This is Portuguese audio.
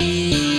Música